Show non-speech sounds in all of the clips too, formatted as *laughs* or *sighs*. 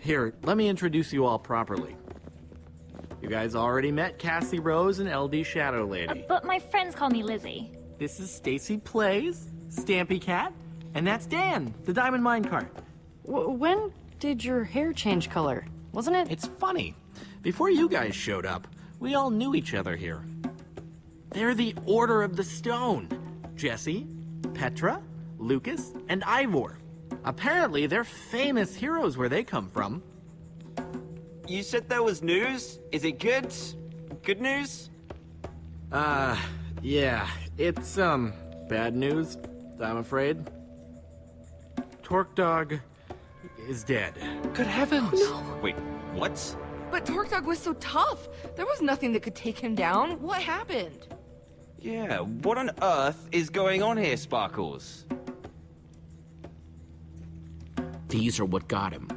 Here, let me introduce you all properly. You guys already met Cassie Rose and LD Shadow Uh, Lady. but my friends call me Lizzie. This is Stacy Plays, Stampy Cat, and that's Dan, the Diamond Minecart. W when did your hair change color? Wasn't it? It's funny. Before you guys showed up, we all knew each other here. They're the Order of the Stone. Jesse, Petra, Lucas, and Ivor. Apparently, they're famous heroes where they come from. You said there was news? Is it good? Good news? Uh, yeah, it's, um, bad news, I'm afraid. TorqueDawg is dead. Good heavens! No, Wait, what? But TorqueDawg was so tough. There was nothing that could take him down. What happened? Yeah, what on earth is going on here, Sparkles? These are what got him.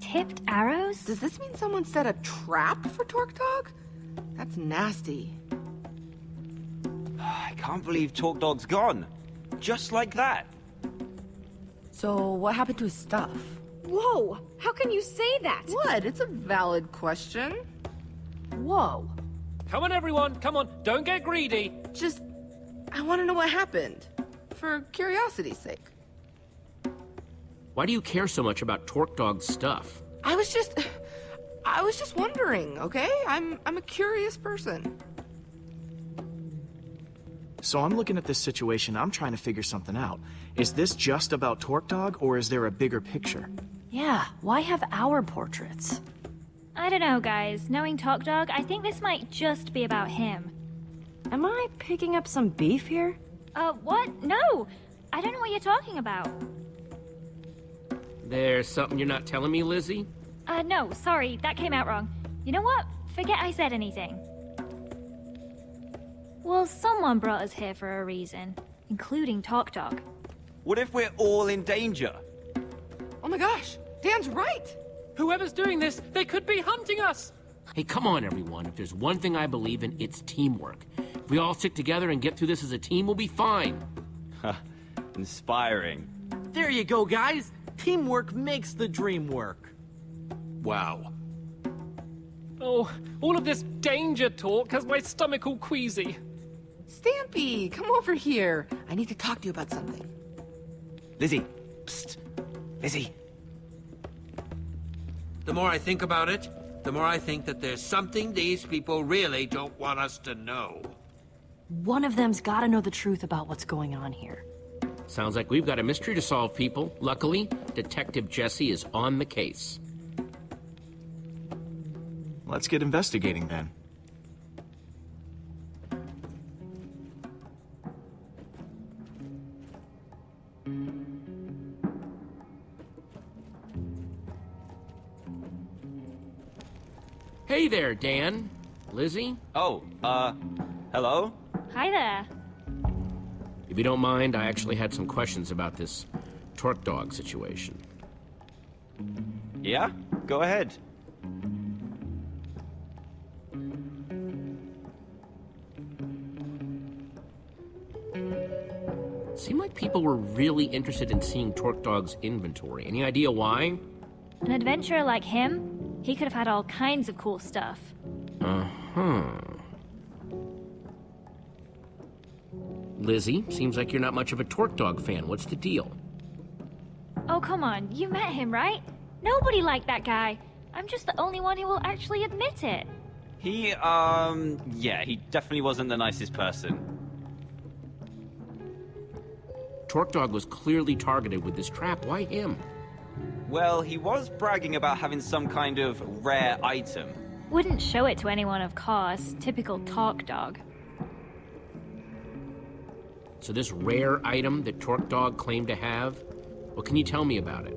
Tipped arrows? Does this mean someone set a trap for TorqueDawg? That's nasty. *sighs* I can't believe TorqueDawg's gone. Just like that. So, what happened to his stuff? Whoa! How can you say that? What? It's a valid question. Whoa. Come on, everyone, come on, don't get greedy. Just, I want to know what happened. For curiosity's sake. Why do you care so much about TorqueDawg's stuff? I was just, I was just wondering, okay? I'm, I'm a curious person. So I'm looking at this situation, I'm trying to figure something out. Is this just about TorqueDawg, or is there a bigger picture? Yeah, why have our portraits? I don't know, guys. Knowing TorqueDawg, I think this might just be about him. Am I picking up some beef here? Uh, what? No! I don't know what you're talking about. There's something you're not telling me, Lizzie? Uh, no, sorry, that came out wrong. You know what? Forget I said anything. Well, someone brought us here for a reason, including TorqueDawg. What if we're all in danger? Oh my gosh, Dan's right. Whoever's doing this, they could be hunting us. Hey, come on, everyone. If there's one thing I believe in, it's teamwork. If we all stick together and get through this as a team, we'll be fine. Ha. Inspiring. There you go, guys. Teamwork makes the dream work. Wow. Oh, all of this danger talk has my stomach all queasy. Stampy, come over here. I need to talk to you about something. Lizzie. Psst. Lizzie. The more I think about it, the more I think that there's something these people really don't want us to know. One of them's gotta know the truth about what's going on here. Sounds like we've got a mystery to solve, people. Luckily, Detective Jesse is on the case. Let's get investigating then. Hey there, Dan. Lizzie? Oh, uh, hello? Hi there. If you don't mind, I actually had some questions about this TorqueDawg situation. Yeah? Go ahead. Seemed like people were really interested in seeing TorqueDawg's inventory. Any idea why? An adventurer like him, he could have had all kinds of cool stuff. Uh-huh. Lizzie, seems like you're not much of a TorqueDawg fan. What's the deal? Oh, come on, you met him, right? Nobody liked that guy. I'm just the only one who will actually admit it. He, um, yeah, he definitely wasn't the nicest person. TorqueDawg was clearly targeted with this trap. Why him? Well, he was bragging about having some kind of rare item. Wouldn't show it to anyone, of course. Typical TorqueDawg. So this rare item that TorqueDawg claimed to have, what can you tell me about it?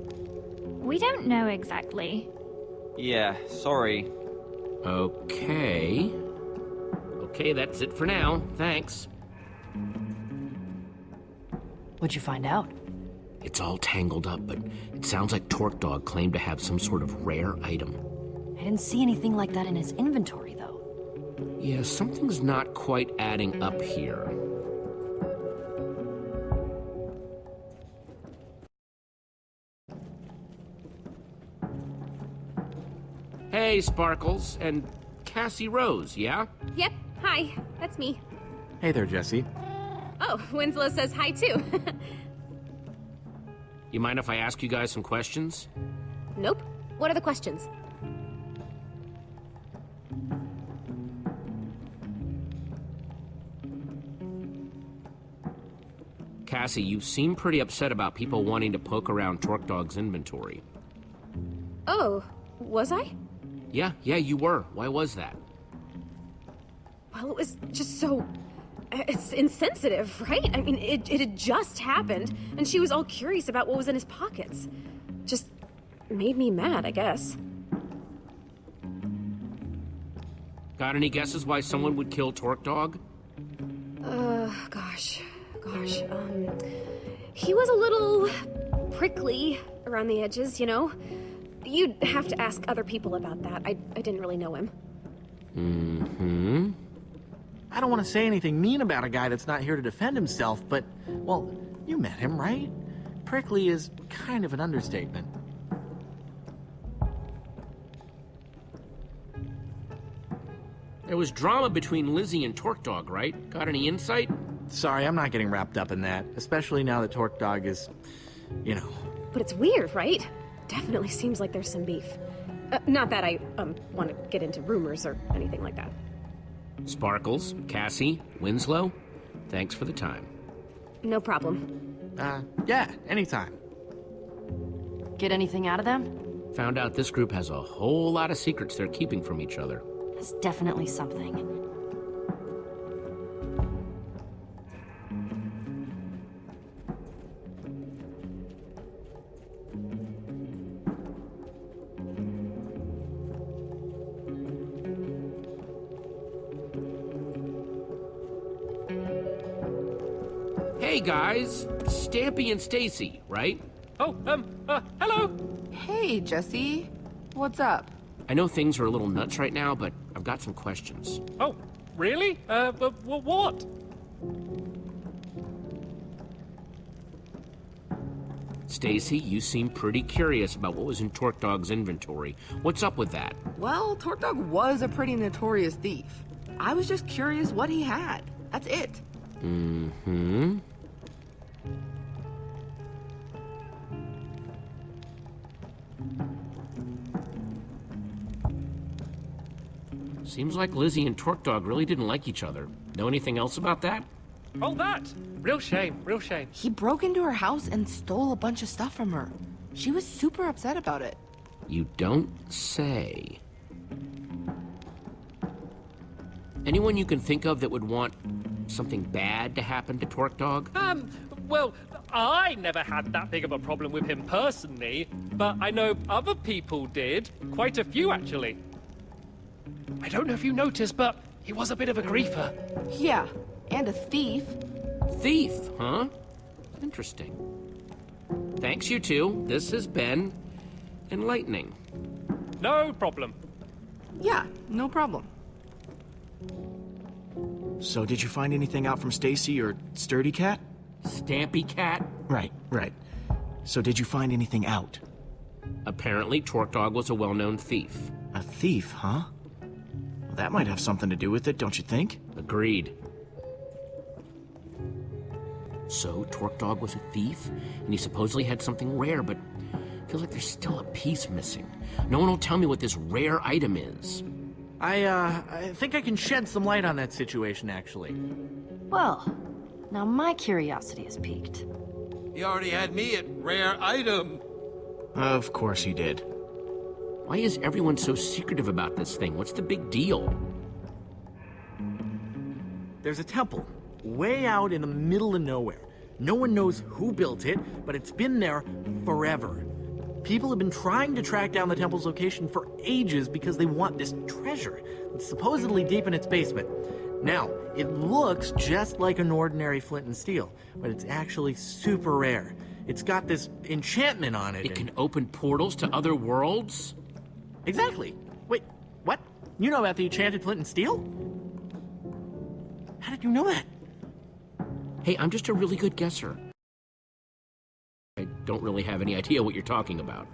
We don't know exactly. Yeah, sorry. Okay. Okay, that's it for now. Thanks. What'd you find out? It's all tangled up, but it sounds like TorqueDawg claimed to have some sort of rare item. I didn't see anything like that in his inventory, though. Yeah, something's not quite adding up here. Hey, Sparkles, and Cassie Rose, yeah? Yep, hi, that's me. Hey there, Jesse. Oh, Winslow says hi too. *laughs* You mind if I ask you guys some questions? nope. What are the questions? Cassie, you seem pretty upset about people wanting to poke around TorqueDawg's inventory. Oh, was I? Yeah, yeah, you were. Why was that? Well, it was just so. It's insensitive, right? I mean, it, it had just happened, and she was all curious about what was in his pockets. Just made me mad, I guess. Got any guesses why someone would kill TorqueDawg? Uh, gosh. Gosh. Um. He was a little prickly around the edges, you know? You'd have to ask other people about that. I, I didn't really know him. Mm-hmm. I don't want to say anything mean about a guy that's not here to defend himself, but, well, you met him, right? Prickly is kind of an understatement. There was drama between Lizzie and TorqueDawg, right? Got any insight? Sorry, I'm not getting wrapped up in that, especially now that TorqueDawg is, you know. But it's weird, right? Definitely seems like there's some beef. Uh, not that I, um, want to get into rumors or anything like that. Sparkles, Cassie, Winslow, thanks for the time. No problem. Uh, yeah, anytime. Get anything out of them? Found out this group has a whole lot of secrets they're keeping from each other. That's definitely something. Guys, Stampy and Stacy, right? Oh, um, uh, hello. Hey, Jesse. What's up? I know things are a little nuts right now, but I've got some questions. Oh, really? Uh, but wh- what? Stacy, you seem pretty curious about what was in TorqueDawg's inventory. What's up with that? Well, TorqueDawg was a pretty notorious thief. I was just curious what he had. That's it. Mm-hmm. Seems like Lizzie and TorqueDawg really didn't like each other. Know anything else about that? Oh, that. Real shame, real shame. He broke into her house and stole a bunch of stuff from her. She was super upset about it. You don't say. Anyone you can think of that would want something bad to happen to TorqueDawg? Um, well, I never had that big of a problem with him personally, but I know other people did. Quite a few, actually. I don't know if you noticed, but he was a bit of a griefer. Yeah, and a thief. Thief, huh? Interesting. Thanks, you two. This has been enlightening. No problem. Yeah, no problem. So did you find anything out from Stacy or Sturdy Cat? Stampy Cat? Right, right. So did you find anything out? Apparently, TorqueDawg was a well-known thief. A thief, huh? Well, that might have something to do with it, don't you think? Agreed. So, TorqueDawg was a thief, and he supposedly had something rare, but feels like there's still a piece missing. No one will tell me what this rare item is. I, uh, I think I can shed some light on that situation, actually. Well, now my curiosity is piqued. He already had me at rare item. Of course he did. Why is everyone so secretive about this thing? What's the big deal? There's a temple way out in the middle of nowhere. No one knows who built it, but it's been there forever. People have been trying to track down the temple's location for ages because they want this treasure. It's supposedly deep in its basement. Now, it looks just like an ordinary flint and steel, but it's actually super rare. It's got this enchantment on it. It can open portals to other worlds? Exactly. Wait, what? You know about the enchanted flint and steel? How did you know that? Hey, I'm just a really good guesser. I don't really have any idea what you're talking about.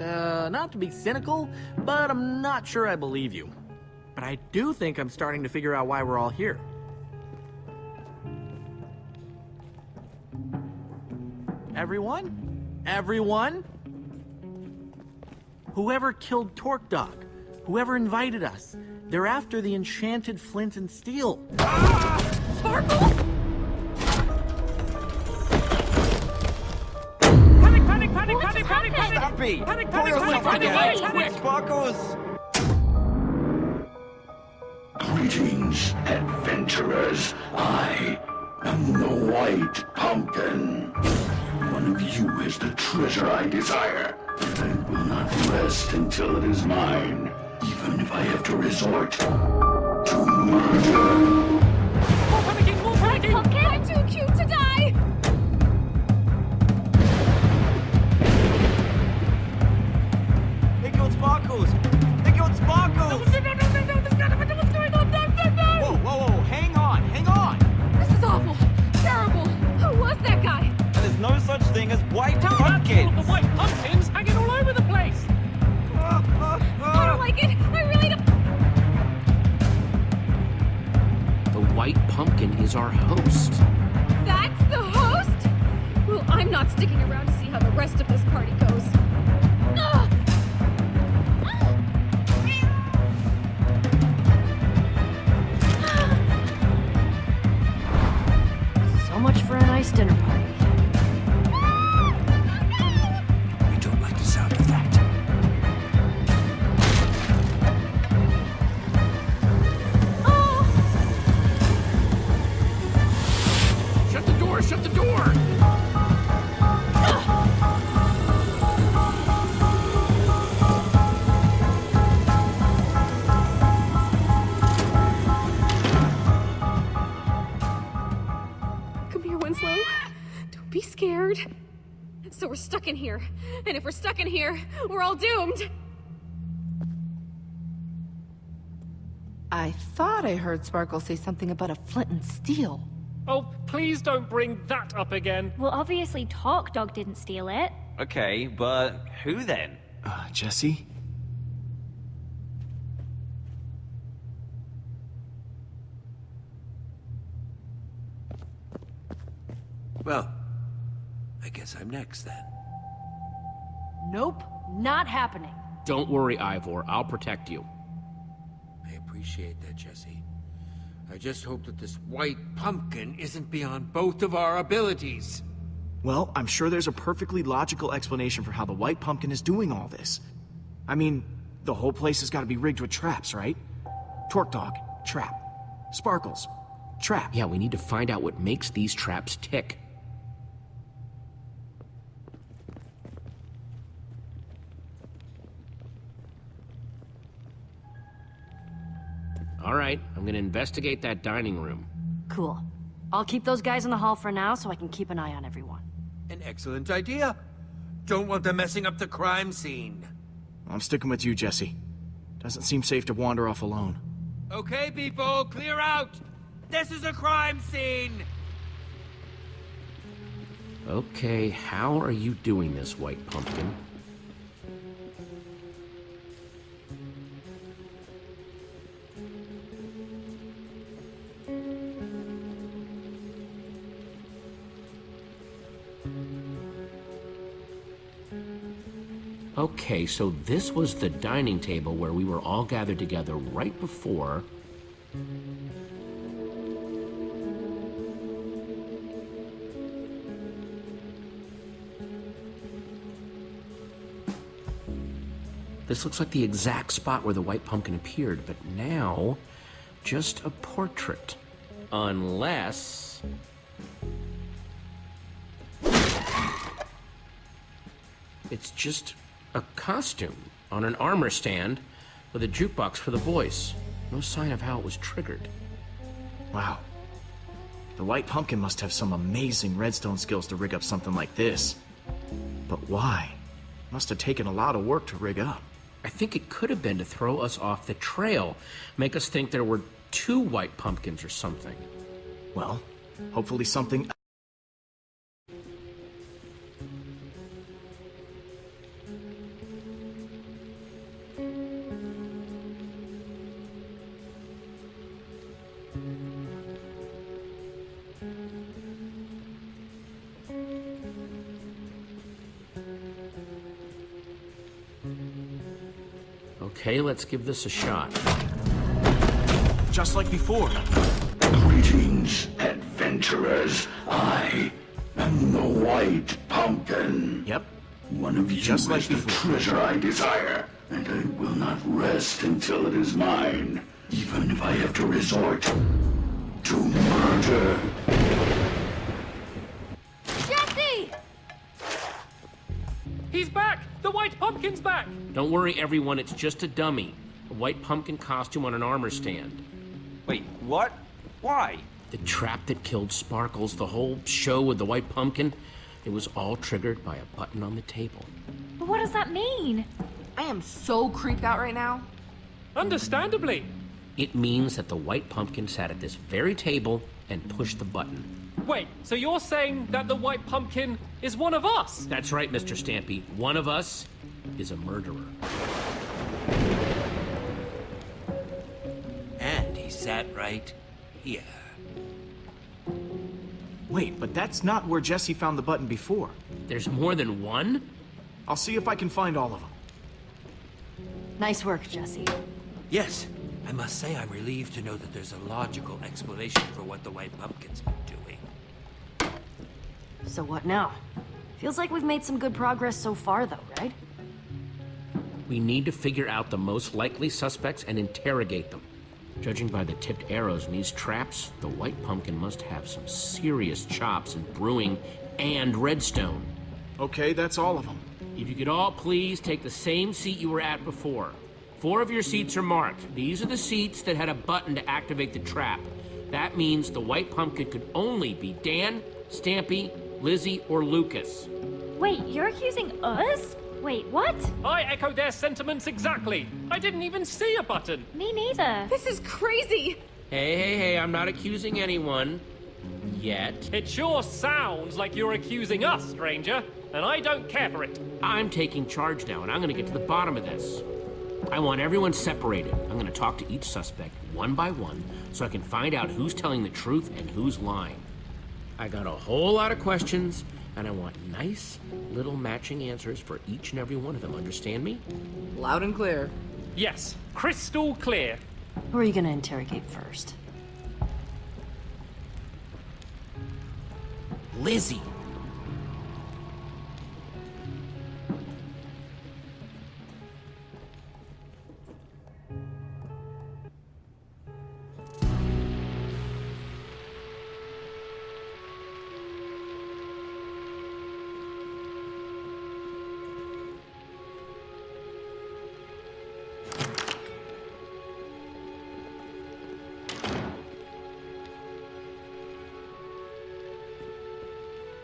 Uh, not to be cynical, but I'm not sure I believe you. But I do think I'm starting to figure out why we're all here. Everyone? Everyone? Whoever killed TorqueDawg, whoever invited us, they're after the enchanted flint and steel. Panic, panic, panic, What panic, just panic, panic! happened? Happy! Panic, Pull panic, yourself panic, together! panic, panic! Sparkles! Greetings, adventurers. I am the White Pumpkin. One of you is the treasure I desire. I will not rest until it is mine, even if I have to resort to murder. More panicking, more panicking! Pumpkin? I'm too cute to die! They killed Sparkles! They killed Sparkles! No, no, no, no, no, there's what's going on! No, no, no! Whoa, whoa, whoa, hang on, hang on! This is awful. Terrible. Who was that guy? And there's no such thing as white Tell me about all pumpkins! the white pumpkins is our host. That's the host? Well, I'm not sticking around to see how the rest of this party goes. If we're stuck in here, we're all doomed. I thought I heard Sparkle say something about a flint and steel. Oh, please don't bring that up again. Well, obviously TorqueDawg didn't steal it. Okay, but who then? Uh, Jesse? Well, I guess I'm next then. Nope, not happening. Don't worry, Ivor. I'll protect you. I appreciate that, Jesse. I just hope that this white pumpkin isn't beyond both of our abilities. Well, I'm sure there's a perfectly logical explanation for how the White Pumpkin is doing all this. I mean, the whole place has got to be rigged with traps, right? TorqueDawg, trap. Sparkles, trap. Yeah, we need to find out what makes these traps tick. All right, I'm gonna investigate that dining room. Cool. I'll keep those guys in the hall for now so I can keep an eye on everyone. An excellent idea. Don't want them messing up the crime scene. I'm sticking with you, Jesse. Doesn't seem safe to wander off alone. Okay, people, clear out! This is a crime scene! Okay, how are you doing this, White Pumpkin? Okay, so this was the dining table where we were all gathered together right before. This looks like the exact spot where the white pumpkin appeared, but now just a portrait. Unless. It's just a costume on an armor stand with a jukebox for the voice. No sign of how it was triggered. Wow. The White Pumpkin must have some amazing redstone skills to rig up something like this. But why? Must have taken a lot of work to rig up. I think it could have been to throw us off the trail, make us think there were two white pumpkins or something. Well, hopefully something let's give this a shot. Just like before. Greetings, adventurers. I am the White Pumpkin. Yep. One of you Just like is the before. treasure I desire, and I will not rest until it is mine, even if I have to resort to murder. Don't worry, everyone, it's just a dummy. A white pumpkin costume on an armor stand. Wait, what? Why? The trap that killed Sparkles, the whole show with the white pumpkin, it was all triggered by a button on the table. But what does that mean? I am so creeped out right now. Understandably. It means that the white pumpkin sat at this very table and pushed the button. Wait, so you're saying that the White Pumpkin is one of us? That's right, Mr. Stampy. One of us is a murderer. And he sat right here. Wait, but that's not where Jesse found the button before. There's more than one? I'll see if I can find all of them. Nice work, Jesse. Yes, I must say I'm relieved to know that there's a logical explanation for what the White Pumpkin's been doing. So what now? Feels like we've made some good progress so far, though, right? We need to figure out the most likely suspects and interrogate them. Judging by the tipped arrows in these traps, the white pumpkin must have some serious chops in brewing and redstone. Okay, that's all of them. If you could all please take the same seat you were at before. Four of your seats are marked. These are the seats that had a button to activate the trap. That means the white pumpkin could only be Dan, Stampy, Lizzie, or Lucas. Wait, you're accusing us? Wait, what? I echo their sentiments exactly. I didn't even see a button. Me neither. This is crazy! Hey, hey, hey, I'm not accusing anyone. Yet. It sure sounds like you're accusing us, stranger, and I don't care for it. I'm taking charge now, and I'm gonna get to the bottom of this. I want everyone separated. I'm gonna talk to each suspect one by one so I can find out who's telling the truth and who's lying. I got a whole lot of questions, and I want nice little matching answers for each and every one of them. Understand me? Loud and clear. Yes, crystal clear. Who are you gonna interrogate first? Lizzie.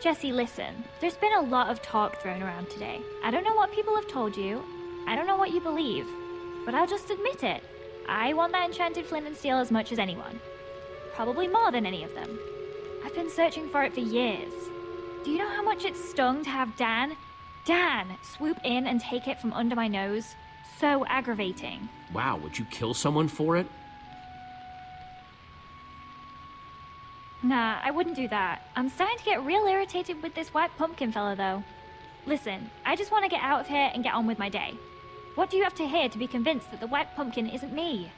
Jesse, listen. There's been a lot of talk thrown around today. I don't know what people have told you. I don't know what you believe. But I'll just admit it. I want that enchanted flint and steel as much as anyone. Probably more than any of them. I've been searching for it for years. Do you know how much it stung to have Dan, Dan, swoop in and take it from under my nose? So aggravating. Wow, would you kill someone for it? Nah, I wouldn't do that. I'm starting to get real irritated with this white pumpkin fella, though. Listen, I just want to get out of here and get on with my day. What do you have to hear to be convinced that the white pumpkin isn't me?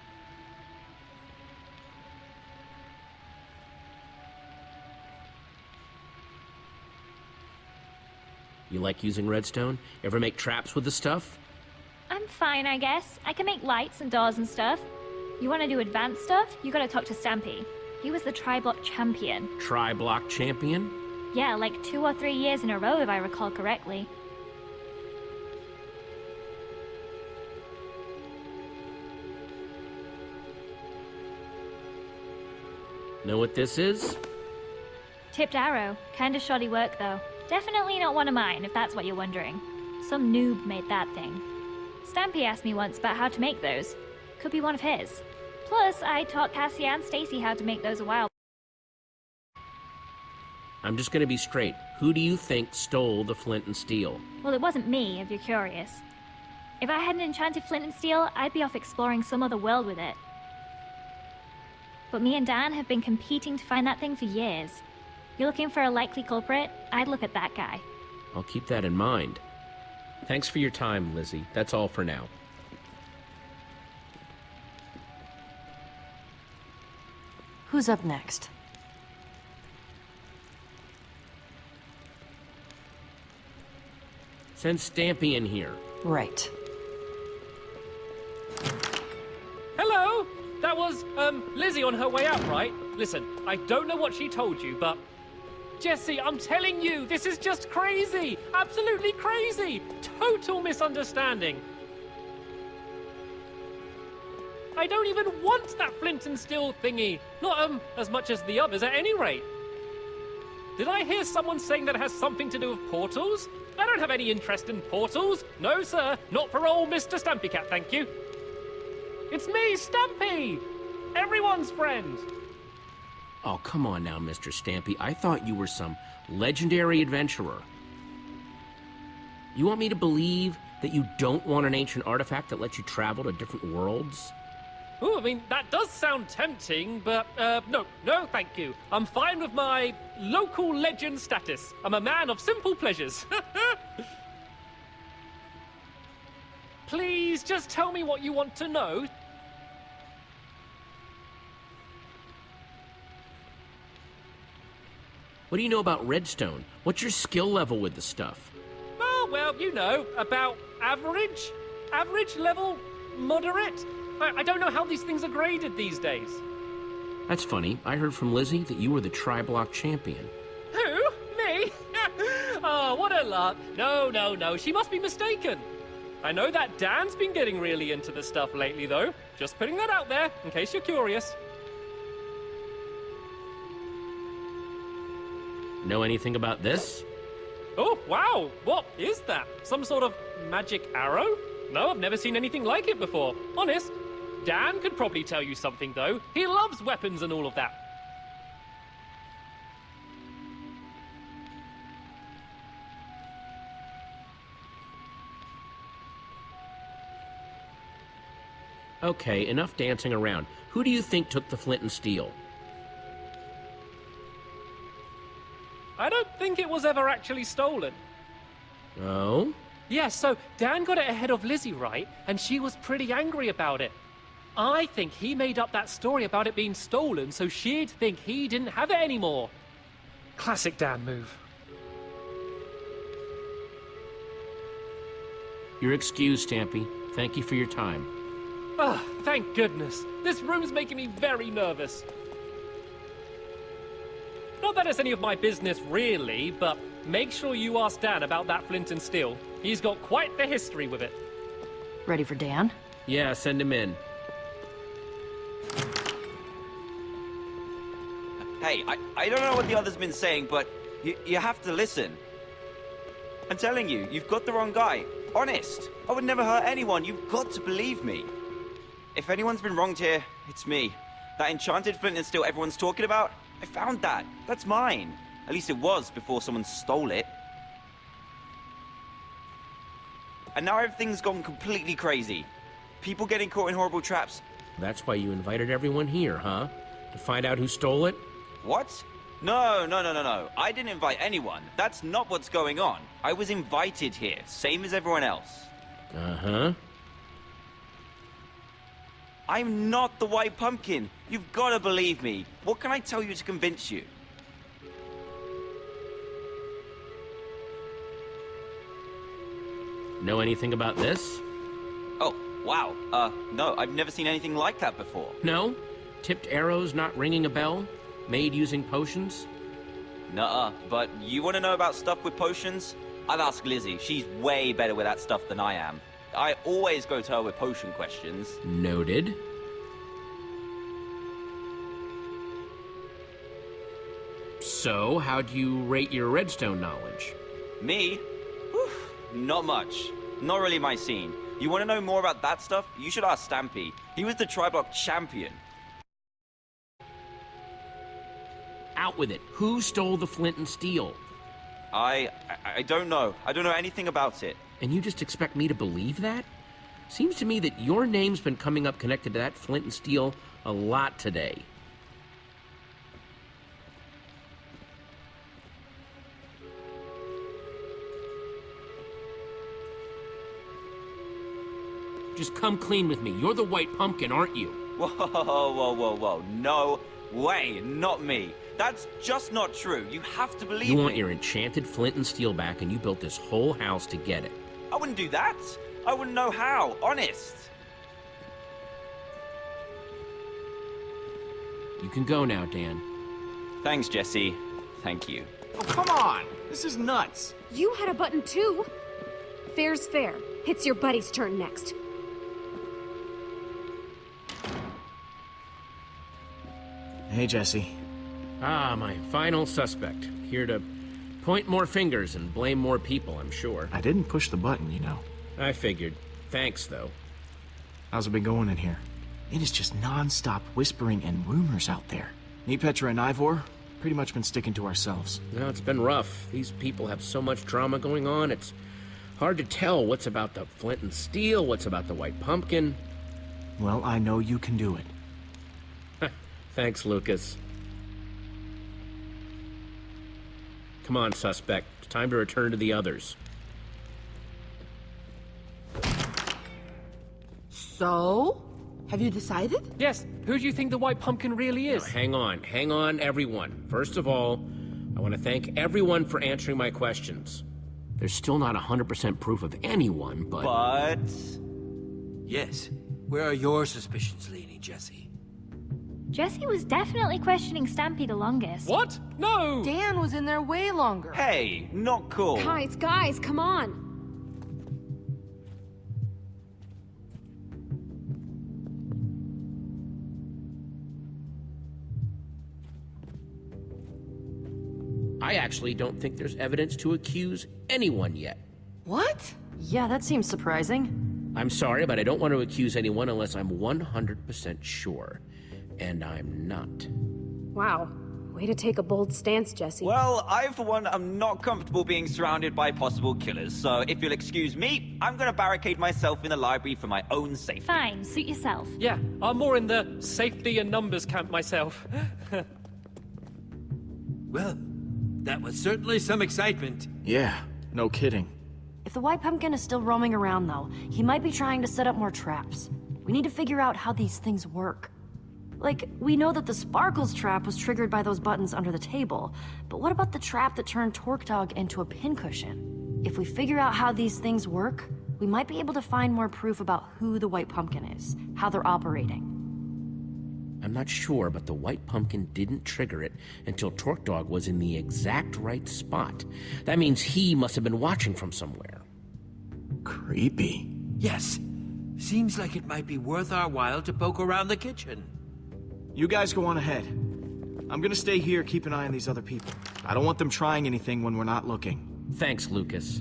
You like using redstone? Ever make traps with the stuff? I'm fine, I guess. I can make lights and doors and stuff. You want to do advanced stuff? You gotta talk to Stampy. He was the tri-block champion. Tri-block champion? Yeah, like two or three years in a row, if I recall correctly. Know what this is? Tipped arrow. Kinda shoddy work, though. Definitely not one of mine, if that's what you're wondering. Some noob made that thing. Stampy asked me once about how to make those. Could be one of his. Plus, I taught Cassie and Stacy how to make those a while. I'm just gonna be straight. Who do you think stole the flint and steel? Well, it wasn't me, if you're curious. If I had an enchanted flint and steel, I'd be off exploring some other world with it. But me and Dan have been competing to find that thing for years. You're looking for a likely culprit? I'd look at that guy. I'll keep that in mind. Thanks for your time, Lizzie. That's all for now. Who's up next? Send Stampy in here. Right. Hello! That was, um, Lizzie on her way out, right? Listen, I don't know what she told you, but... Jesse, I'm telling you, this is just crazy! Absolutely crazy! Total misunderstanding! I don't even want that flint and steel thingy! Not, um, as much as the others at any rate! Did I hear someone saying that it has something to do with portals? I don't have any interest in portals! No, sir, not for old Mr. Stampy Cat, thank you! It's me, Stampy! Everyone's friend! Oh, come on now, Mr. Stampy. I thought you were some legendary adventurer. You want me to believe that you don't want an ancient artifact that lets you travel to different worlds? Oh, I mean, that does sound tempting, but, uh, no, no, thank you. I'm fine with my local legend status. I'm a man of simple pleasures. *laughs* Please, just tell me what you want to know. What do you know about redstone? What's your skill level with the stuff? Oh, well, you know, about average? Average level? Moderate? I, I don't know how these things are graded these days. That's funny. I heard from Lizzie that you were the tri-block champion. Who? Me? *laughs* oh, what a lark. No, no, no, she must be mistaken. I know that Dan's been getting really into the stuff lately, though. Just putting that out there, in case you're curious. Know anything about this? Oh, wow! What is that? Some sort of magic arrow? No, I've never seen anything like it before. Honest. Dan could probably tell you something, though. He loves weapons and all of that. Okay, enough dancing around. Who do you think took the flint and steel? I don't think it was ever actually stolen. Oh? Yeah, so Dan got it ahead of Lizzie, right? And she was pretty angry about it. I think he made up that story about it being stolen so she'd think he didn't have it anymore. Classic Dan move. You're excused, Stampy. Thank you for your time. Ah, thank goodness. This room's making me very nervous. Not that it's any of my business, really, but make sure you ask Dan about that flint and steel. He's got quite the history with it. Ready for Dan? Yeah, send him in. Hey, I, I don't know what the other's been saying, but you, you have to listen. I'm telling you, you've got the wrong guy. Honest. I would never hurt anyone. You've got to believe me. If anyone's been wronged here, it's me. That enchanted flint and steel everyone's talking about, I found that. That's mine. At least it was before someone stole it. And now everything's gone completely crazy. People getting caught in horrible traps. That's why you invited everyone here, huh? To find out who stole it? What? No, no, no, no, no. I didn't invite anyone. That's not what's going on. I was invited here, same as everyone else. Uh-huh. I'm not the White Pumpkin. You've got to believe me. What can I tell you to convince you? Know anything about this? Oh, wow. Uh, no, I've never seen anything like that before. No? Tipped arrows not ringing a bell? Made using potions? Nuh-uh, but you want to know about stuff with potions? I've asked Lizzie. She's way better with that stuff than I am. I always go to her with potion questions. Noted. So, how do you rate your redstone knowledge? Me? Whew, not much. Not really my scene. You want to know more about that stuff? You should ask Stampy. He was the Triblock champion. Out with it. Who stole the flint and steel? I, I... I don't know. I don't know anything about it. And you just expect me to believe that? Seems to me that your name's been coming up connected to that flint and steel a lot today. Just come clean with me. You're the white pumpkin, aren't you? Whoa, whoa, whoa, whoa. No, way, not me. That's just not true. You have to believe You want me. your enchanted flint and steel back, and you built this whole house to get it. I wouldn't do that. I wouldn't know how, honest. You can go now, Dan. Thanks, Jesse. Thank you. Oh, come on! This is nuts! You had a button too. Fair's fair. It's your buddy's turn next. Hey, Jesse. Ah, my final suspect. Here to point more fingers and blame more people, I'm sure. I didn't push the button, you know. I figured. Thanks, though. How's it been going in here? It is just non-stop whispering and rumors out there. Me, Petra, and Ivor, pretty much been sticking to ourselves. No, it's been rough. These people have so much drama going on, it's hard to tell what's about the flint and steel, what's about the white pumpkin. Well, I know you can do it. *laughs* Thanks, Lucas. Come on, suspect. It's time to return to the others. So? Have you decided? Yes, who do you think the white pumpkin really is? Now, hang on, hang on, everyone. First of all, I want to thank everyone for answering my questions. There's still not 100% proof of anyone, but... But... Yes. Where are your suspicions leaning, Jesse? Jesse was definitely questioning Stampy the longest. What? No! Dan was in there way longer. Hey, not cool. Guys, guys, come on. I actually don't think there's evidence to accuse anyone yet. What? Yeah, that seems surprising. I'm sorry, but I don't want to accuse anyone unless I'm 100% sure. And I'm not. Wow. Way to take a bold stance, Jesse. Well, I, for one, am not comfortable being surrounded by possible killers, so if you'll excuse me, I'm gonna barricade myself in the library for my own safety. Fine, suit yourself. Yeah, I'm more in the safety and numbers camp myself. *laughs* Well, that was certainly some excitement. Yeah, no kidding. If the White Pumpkin is still roaming around, though, he might be trying to set up more traps. We need to figure out how these things work. Like, we know that the Sparkles trap was triggered by those buttons under the table, but what about the trap that turned TorqueDawg into a pincushion? If we figure out how these things work, we might be able to find more proof about who the White Pumpkin is, how they're operating. I'm not sure, but the white pumpkin didn't trigger it until TorqueDawg was in the exact right spot. That means he must have been watching from somewhere. Creepy. Yes. Seems like it might be worth our while to poke around the kitchen. You guys go on ahead. I'm gonna stay here, keep an eye on these other people. I don't want them trying anything when we're not looking. Thanks, Lucas.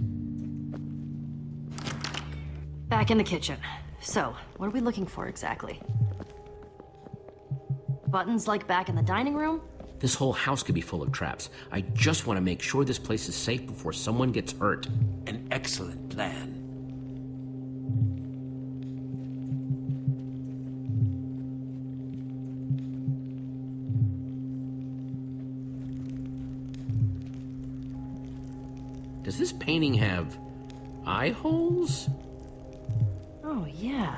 Back in the kitchen. So, what are we looking for exactly? Buttons like back in the dining room? This whole house could be full of traps. I just want to make sure this place is safe before someone gets hurt. An excellent plan. Eye holes? Oh, yeah.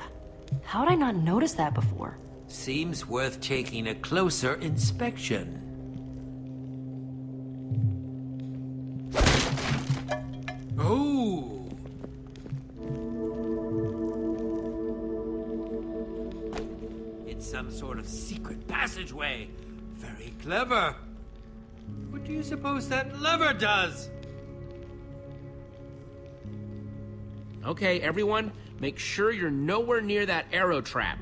How'd I not notice that before? Seems worth taking a closer inspection. Oh! It's some sort of secret passageway. Very clever. What do you suppose that lever does? Okay, everyone, make sure you're nowhere near that arrow trap.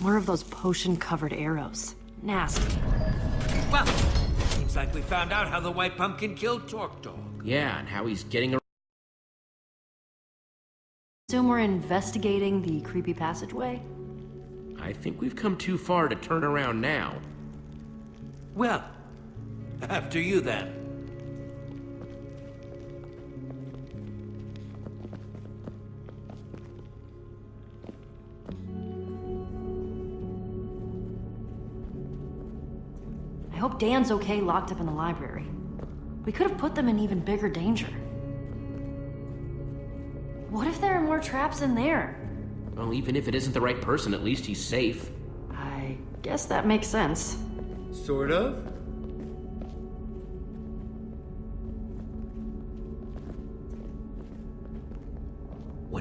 More of those potion-covered arrows. Nasty. Well, seems like we found out how the White Pumpkin killed TorqueDawg. Yeah, and how he's getting around. Assume we're investigating the creepy passageway? I think we've come too far to turn around now. Well, after you then. I hope Dan's okay locked up in the library. We could have put them in even bigger danger. What if there are more traps in there? Well, even if it isn't the right person, at least he's safe. I guess that makes sense. Sort of.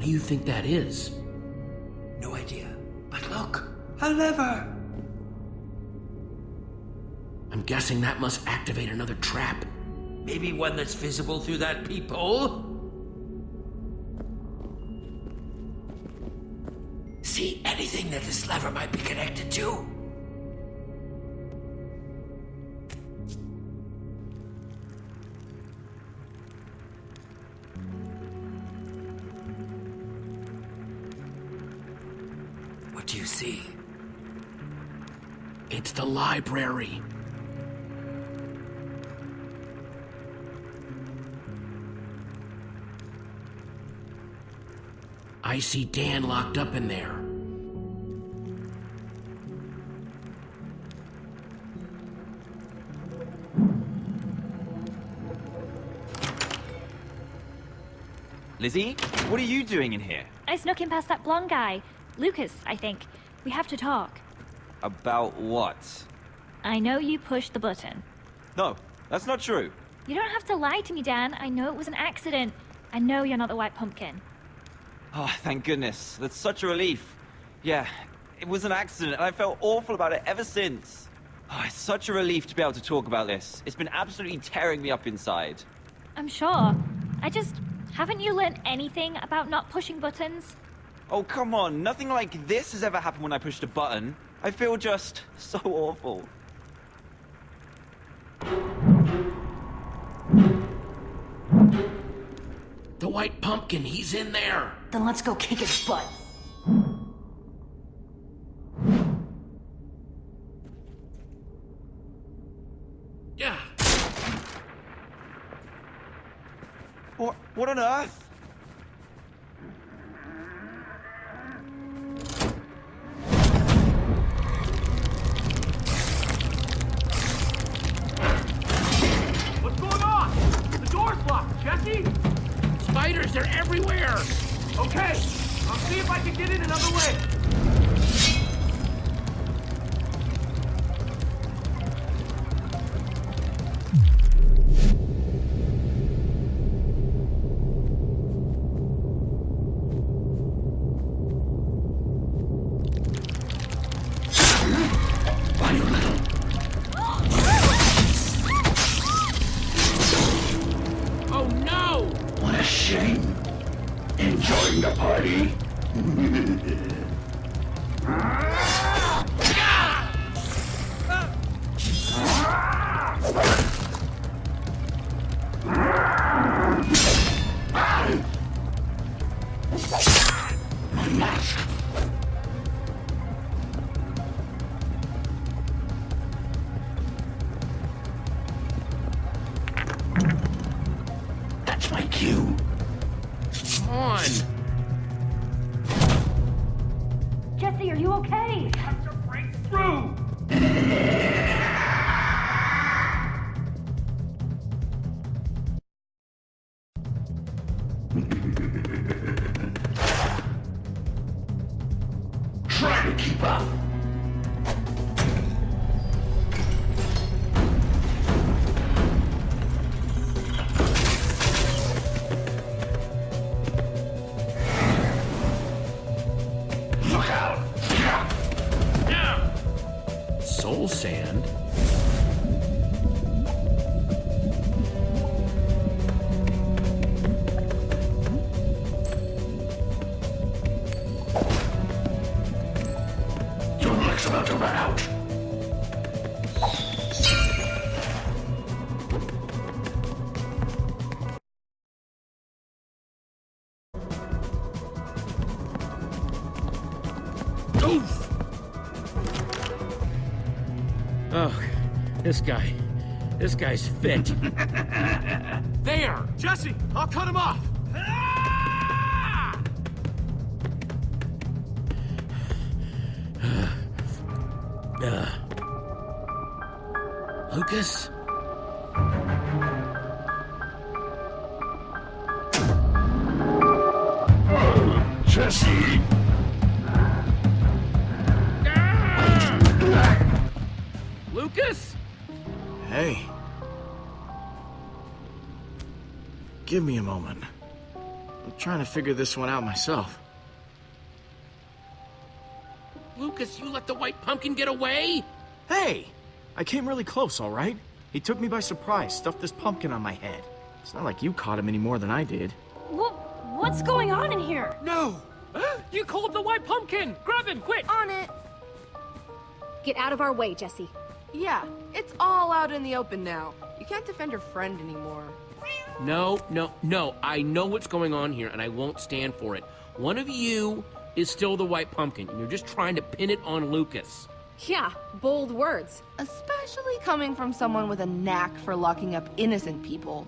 Do you think that is? No idea. But look, a lever. I'm guessing that must activate another trap. Maybe one that's visible through that peephole? See anything that this lever might be connected to? Do you see? It's the library. I see Dan locked up in there. Lizzie, what are you doing in here? I snuck in past that blonde guy. Lucas, I think. We have to talk. About what? I know you pushed the button. No, that's not true. You don't have to lie to me, Dan. I know it was an accident. I know you're not the White Pumpkin. Oh, thank goodness. That's such a relief. Yeah, it was an accident, and I felt awful about it ever since. Oh, it's such a relief to be able to talk about this. It's been absolutely tearing me up inside. I'm sure. I just... Haven't you learned anything about not pushing buttons? Oh, come on. Nothing like this has ever happened when I pushed a button. I feel just *laughs* so awful. The White Pumpkin, he's in there. Then let's go kick his butt. Yeah. What, what on earth? Oh, this guy. This guy's fit. *laughs* there! Jesse, I'll cut him off! *sighs* Uh, Lucas? Trying to figure this one out myself. Lucas, you let the white pumpkin get away? Hey! I came really close, all right? He took me by surprise, stuffed this pumpkin on my head. It's not like you caught him any more than I did. What, what's going on in here? No! you called the white pumpkin! Grab him, quick! On it! Get out of our way, Jesse. Yeah, it's all out in the open now. You can't defend your friend anymore. No, no, no. I know what's going on here, and I won't stand for it. One of you is still the white pumpkin, and you're just trying to pin it on Lucas. Yeah, bold words. Especially coming from someone with a knack for locking up innocent people.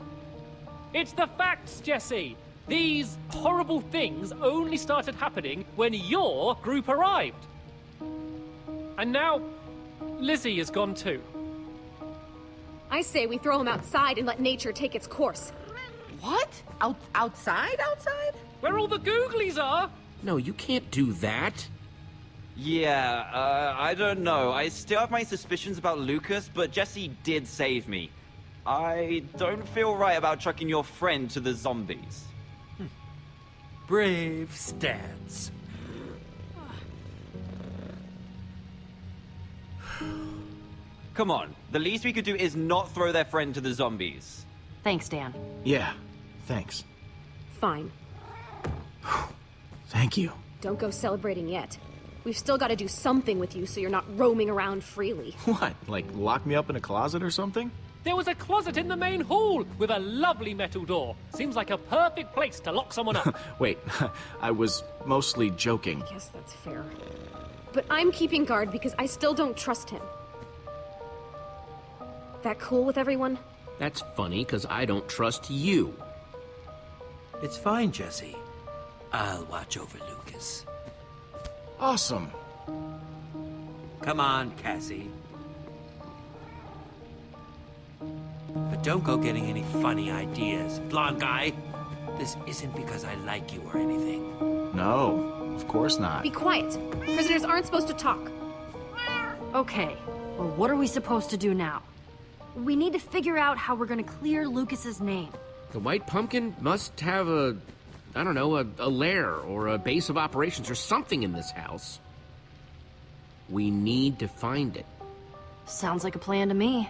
It's the facts, Jesse! These horrible things only started happening when your group arrived. And now, Lizzie is gone too. I say we throw him outside and let nature take its course. What? Out outside? Outside? Where all the googlies are? No, you can't do that. Yeah, uh, I don't know. I still have my suspicions about Lucas, but Jesse did save me. I don't feel right about chucking your friend to the zombies. Brave stance. Come on, the least we could do is not throw their friend to the zombies. Thanks, Dan. Yeah, thanks. Fine. *sighs* Thank you. Don't go celebrating yet. We've still got to do something with you so you're not roaming around freely. What, like lock me up in a closet or something? There was a closet in the main hall with a lovely metal door. Seems like a perfect place to lock someone up. *laughs* Wait, *laughs* I was mostly joking. Guess that's fair. But I'm keeping guard because I still don't trust him. That cool with everyone? That's funny, because I don't trust you. It's fine, Jesse. I'll watch over Lucas. Awesome. Come on, Cassie. But don't go getting any funny ideas, blonde guy. This isn't because I like you or anything. No, of course not. Be quiet. Prisoners aren't supposed to talk. Okay, well, what are we supposed to do now? We need to figure out how we're gonna clear Lucas's name. The white pumpkin must have a, I don't know, a, a lair or a base of operations or something in this house. We need to find it. Sounds like a plan to me.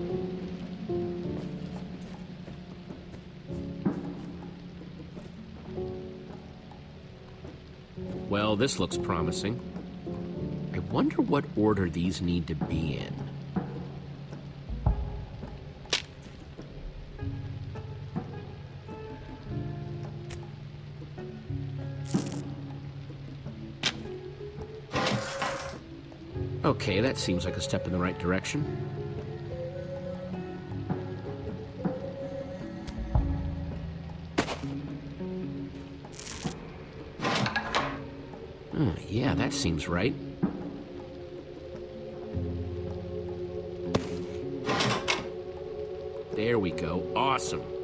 this looks promising. I wonder what order these need to be in. Okay, that seems like a step in the right direction. That seems right. There we go. Awesome.